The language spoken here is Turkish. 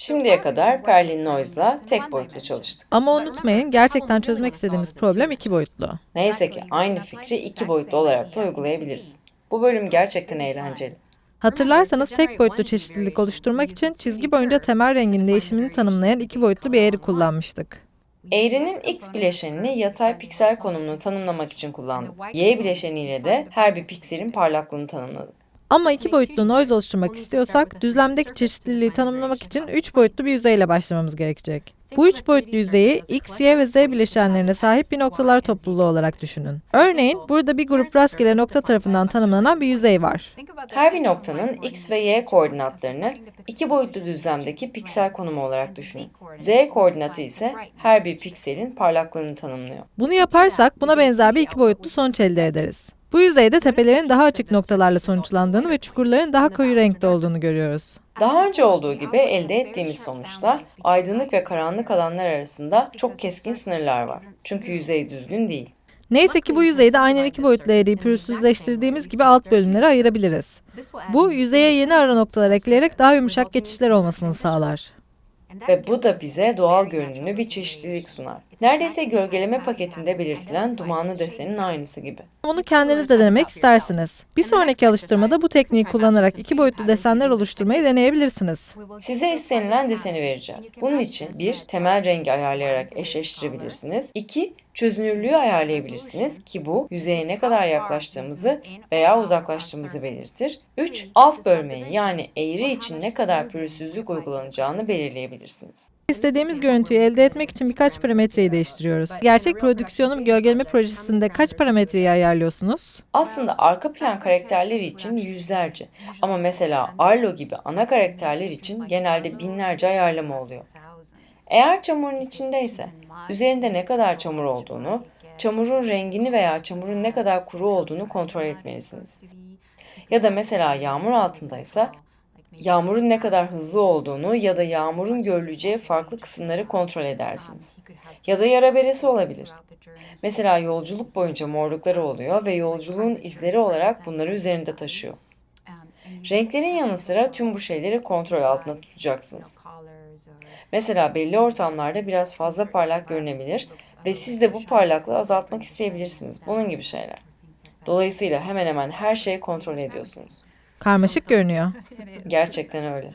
Şimdiye kadar Perlin Noise'la tek boyutlu çalıştık. Ama unutmayın gerçekten çözmek istediğimiz problem iki boyutlu. Neyse ki aynı fikri iki boyutlu olarak da uygulayabiliriz. Bu bölüm gerçekten eğlenceli. Hatırlarsanız tek boyutlu çeşitlilik oluşturmak için çizgi boyunca temel rengin değişimini tanımlayan iki boyutlu bir eğri kullanmıştık. Eğrinin x bileşenini yatay piksel konumunu tanımlamak için kullandık. Y bileşeniyle de her bir pikselin parlaklığını tanımladık. Ama iki boyutlu noise oluşturmak istiyorsak düzlemdeki çeşitliliği tanımlamak için üç boyutlu bir yüzeyle başlamamız gerekecek. Bu üç boyutlu yüzeyi x, y ve z bileşenlerine sahip bir noktalar topluluğu olarak düşünün. Örneğin burada bir grup rastgele nokta tarafından tanımlanan bir yüzey var. Her bir noktanın x ve y koordinatlarını iki boyutlu düzlemdeki piksel konumu olarak düşünün. Z koordinatı ise her bir pikselin parlaklığını tanımlıyor. Bunu yaparsak buna benzer bir iki boyutlu sonuç elde ederiz. Bu yüzeyde tepelerin daha açık noktalarla sonuçlandığını ve çukurların daha koyu renkte olduğunu görüyoruz. Daha önce olduğu gibi elde ettiğimiz sonuçta aydınlık ve karanlık alanlar arasında çok keskin sınırlar var. Çünkü yüzey düzgün değil. Neyse ki bu yüzeyde aynen iki boyutlu eğriyi pürüzsüzleştirdiğimiz gibi alt bölümlere ayırabiliriz. Bu yüzeye yeni ara noktalar ekleyerek daha yumuşak geçişler olmasını sağlar. Ve bu da bize doğal görünümlü bir çeşitlilik sunar. Neredeyse gölgeleme paketinde belirtilen dumanlı desenin aynısı gibi. Bunu kendiniz de denemek istersiniz. Bir sonraki alıştırmada bu tekniği kullanarak iki boyutlu desenler oluşturmayı deneyebilirsiniz. Size istenilen deseni vereceğiz. Bunun için bir, temel rengi ayarlayarak eşleştirebilirsiniz. İki, çözünürlüğü ayarlayabilirsiniz ki bu yüzeye ne kadar yaklaştığımızı veya uzaklaştığımızı belirtir. 3. Alt bölmeyi yani eğri için ne kadar pürüzsüzlük uygulanacağını belirleyebilirsiniz. İstediğimiz görüntüyü elde etmek için birkaç parametreyi değiştiriyoruz. Gerçek prodüksiyonu gölgeleme projesinde kaç parametreyi ayarlıyorsunuz? Aslında arka plan karakterleri için yüzlerce ama mesela Arlo gibi ana karakterler için genelde binlerce ayarlama oluyor. Eğer çamurun içindeyse üzerinde ne kadar çamur olduğunu, çamurun rengini veya çamurun ne kadar kuru olduğunu kontrol etmelisiniz. Ya da mesela yağmur altındaysa yağmurun ne kadar hızlı olduğunu ya da yağmurun görüleceği farklı kısımları kontrol edersiniz. Ya da yara beresi olabilir. Mesela yolculuk boyunca morlukları oluyor ve yolculuğun izleri olarak bunları üzerinde taşıyor. Renklerin yanı sıra tüm bu şeyleri kontrol altında tutacaksınız. Mesela belli ortamlarda biraz fazla parlak görünebilir ve siz de bu parlaklığı azaltmak isteyebilirsiniz. Bunun gibi şeyler. Dolayısıyla hemen hemen her şeyi kontrol ediyorsunuz. Karmaşık görünüyor. Gerçekten öyle.